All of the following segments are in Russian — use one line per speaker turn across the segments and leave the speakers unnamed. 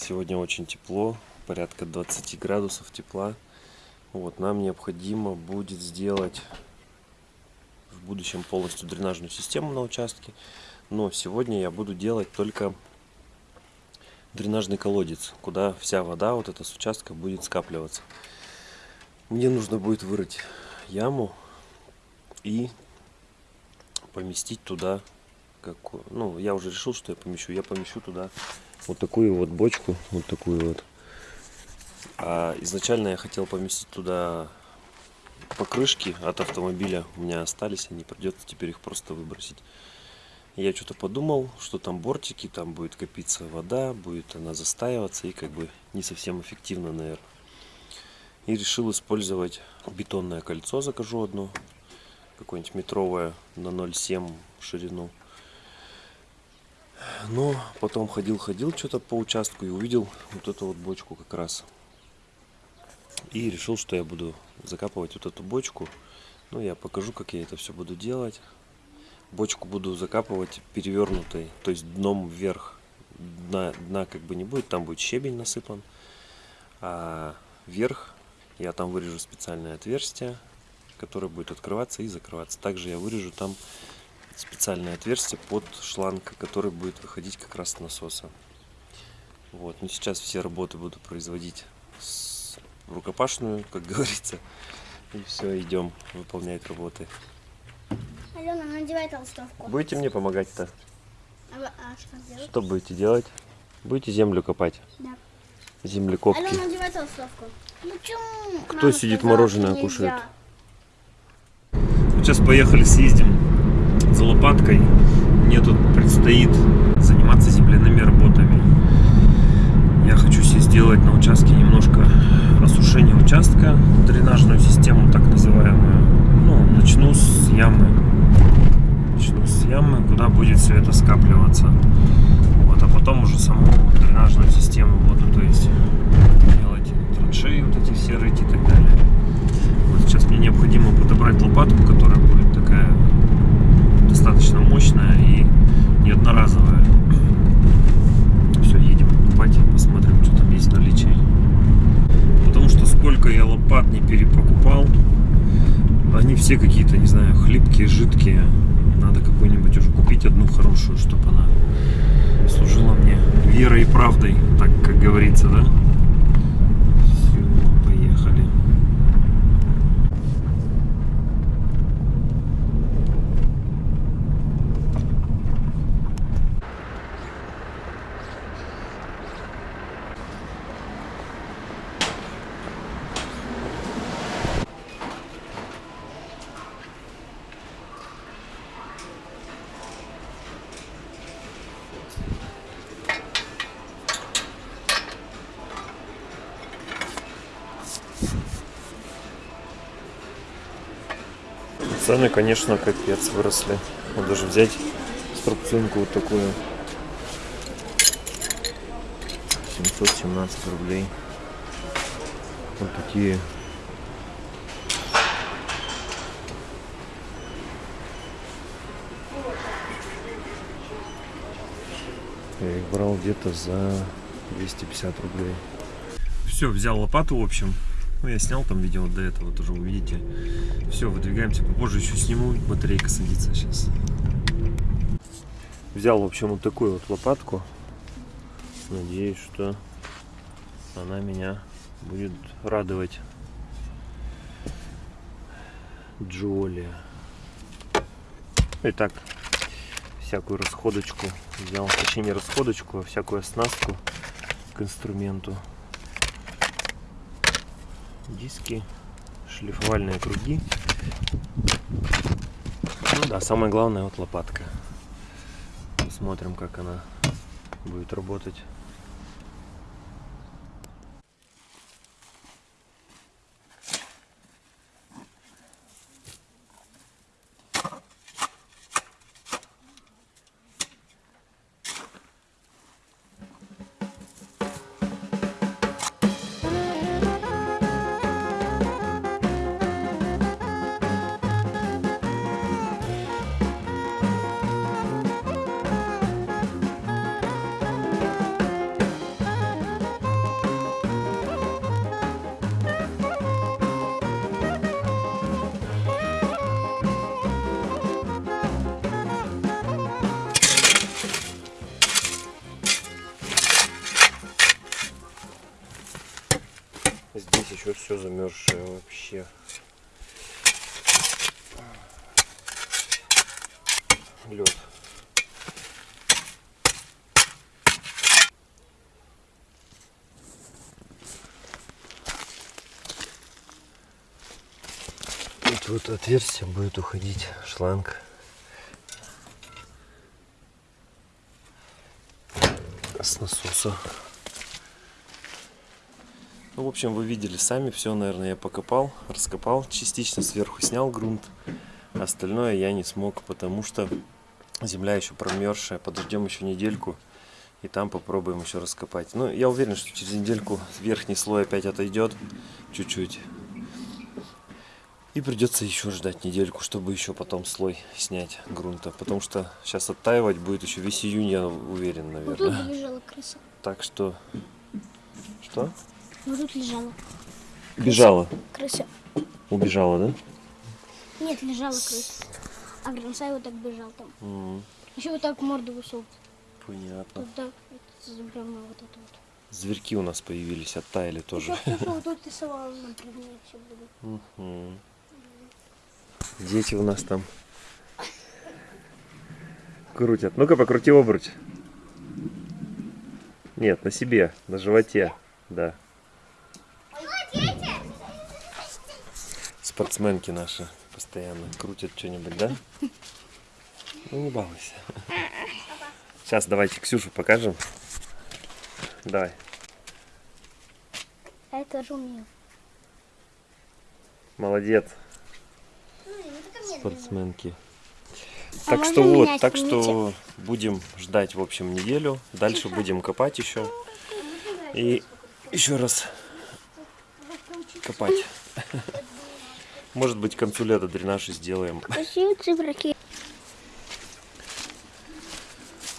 Сегодня очень тепло, порядка 20 градусов тепла. Вот, нам необходимо будет сделать в будущем полностью дренажную систему на участке. Но сегодня я буду делать только дренажный колодец, куда вся вода вот эта с участка будет скапливаться. Мне нужно будет вырыть яму и поместить туда как, ну, я уже решил, что я помещу. Я помещу туда вот такую вот бочку, вот такую вот. А изначально я хотел поместить туда покрышки от автомобиля. У меня остались, они придется теперь их просто выбросить. Я что-то подумал, что там бортики, там будет копиться вода, будет она застаиваться и как бы не совсем эффективно, наверное. И решил использовать бетонное кольцо, закажу одно, какое-нибудь метровое на 0,7 ширину. Но потом ходил-ходил что-то по участку и увидел вот эту вот бочку как раз. И решил, что я буду закапывать вот эту бочку. Ну, я покажу, как я это все буду делать. Бочку буду закапывать перевернутой, то есть дном вверх. Дна, дна как бы не будет, там будет щебень насыпан. А вверх я там вырежу специальное отверстие, которое будет открываться и закрываться. Также я вырежу там специальное отверстие под шланг, который будет выходить как раз с насоса. Вот. Но сейчас все работы буду производить с рукопашную, как говорится. И все, идем выполнять работы.
Алена, надевай толстовку.
Будете мне помогать-то?
А, а что делать?
Что будете делать? Будете землю копать?
Да.
Землекопки.
Алена, надевай толстовку. Ну почему?
Кто
Мама
сидит,
сказала,
мороженое кушает? Сейчас поехали, съездим за лопаткой. Мне тут предстоит заниматься земляными работами. Я хочу себе сделать на участке немножко осушение участка, дренажную систему так называемую. Ну, начну с ямы. Начну с ямы, куда будет все это скапливаться. Вот, а потом уже саму дренажную систему буду, то есть делать траншеи вот эти все рыть и так далее. Вот сейчас мне необходимо подобрать лопатку, которая будет такая достаточно мощная и не одноразовая. Все, едем покупать, посмотрим, что там есть в наличии. Потому что сколько я лопат не перепокупал, они все какие-то, не знаю, хлипкие, жидкие. Надо какую-нибудь уже купить одну хорошую, чтобы она служила мне верой и правдой, так как говорится, да? Все, поехали. Цены, конечно, капец выросли. Вот даже взять струбцинку вот такую. 717 рублей. Вот такие. Я их брал где-то за 250 рублей. Все, взял лопату, в общем. Ну, я снял там видео до этого, тоже увидите. Все, выдвигаемся. Попозже еще сниму. Батарейка садится сейчас. Взял, в общем, вот такую вот лопатку. Надеюсь, что она меня будет радовать. Джоли. Итак, всякую расходочку взял. Точнее, не расходочку, а всякую оснастку к инструменту диски, шлифовальные круги. Ну да, самое главное вот лопатка. Посмотрим, как она будет работать. Лед. Тут вот отверстие будет уходить шланг. С насоса. Ну, в общем, вы видели сами, все, наверное, я покопал, раскопал, частично сверху снял грунт. Остальное я не смог, потому что земля еще промерзшая. Подождем еще недельку и там попробуем еще раскопать. Ну, я уверен, что через недельку верхний слой опять отойдет чуть-чуть. И придется еще ждать недельку, чтобы еще потом слой снять грунта. Потому что сейчас оттаивать будет еще весь июнь, я уверен,
Вот тут
наверное.
лежала крыса.
Так что... Что?
Вот тут лежала
Бежала.
крыса.
Убежала, да?
Нет, лежала крыса. А Грансай вот так бежал там.
М,
Еще вот так морду высунул.
Понятно.
Тут так, вот, вот это вот.
Зверьки у нас появились, оттаяли тоже.
Еще кто вот тут рисовал на бревне все.
Мгм. Дети у нас там крутят. Ну-ка, покрути обруч. Нет, на себе, на животе, да. Спортсменки наши постоянно крутят что-нибудь, да? Ну, не балуйся. Сейчас давайте Ксюшу покажем. Давай.
А я тоже умею.
Молодец,
Ну,
спортсменки.
А
Так что вот, так
помните?
что будем ждать, в общем, неделю. Дальше будем копать еще. И еще раз копать. Может быть, к концу лета дренаж и сделаем.
Красивые циферки.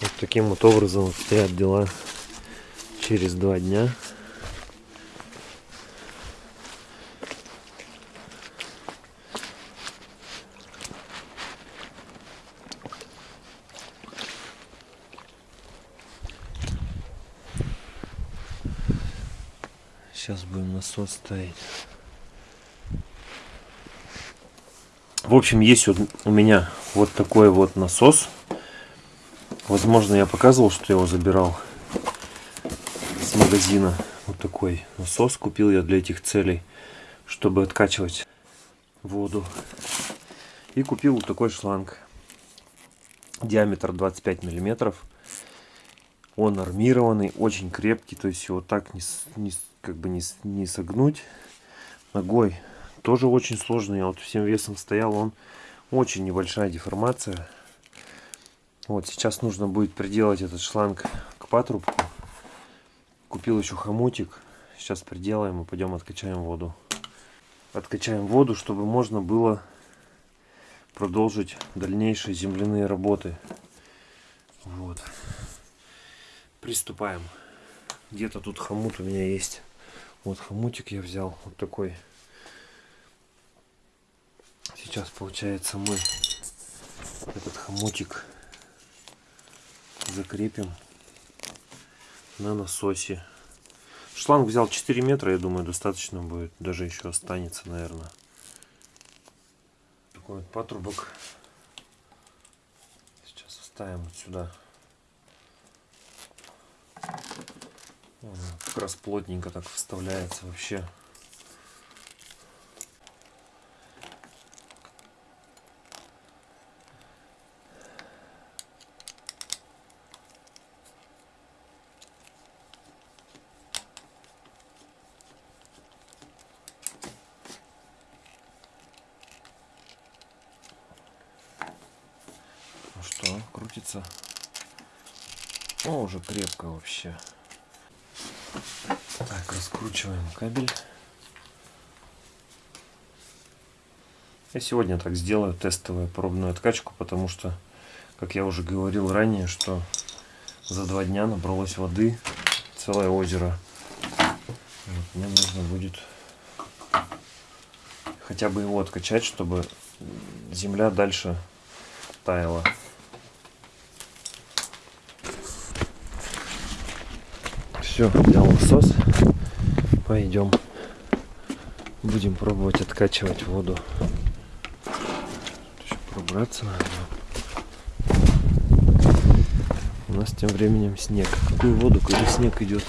Вот таким вот образом обстоят дела через два дня. Сейчас будем насос ставить. В общем, есть вот у меня вот такой вот насос. Возможно, я показывал, что я его забирал с магазина. Вот такой насос купил я для этих целей, чтобы откачивать воду. И купил вот такой шланг. Диаметр 25 миллиметров. Он армированный, очень крепкий, то есть его так не, не как бы не, не согнуть. Ногой тоже очень сложный. Я вот всем весом стоял, он очень небольшая деформация. Вот сейчас нужно будет приделать этот шланг к патрубку. Купил еще хомутик. Сейчас приделаем и пойдем откачаем воду. Откачаем воду, чтобы можно было продолжить дальнейшие земляные работы. Вот. Приступаем. Где-то тут хомут у меня есть. Вот хомутик я взял. Вот такой. Сейчас получается мы этот хомутик закрепим на насосе. Шланг взял 4 метра, я думаю, достаточно будет. Даже еще останется, наверное. Такой вот патрубок. Сейчас вставим вот сюда. Он как раз плотненько так вставляется вообще. Ну что, крутится? О, уже крепко вообще. Так, раскручиваем кабель. Я сегодня так сделаю тестовую пробную откачку, потому что, как я уже говорил ранее, что за два дня набралось воды целое озеро. Вот, мне нужно будет хотя бы его откачать, чтобы земля дальше таяла. Все, взял насос. Пойдем Будем пробовать откачивать воду. Еще пробраться надо. У нас тем временем снег. Какую воду, когда снег идет?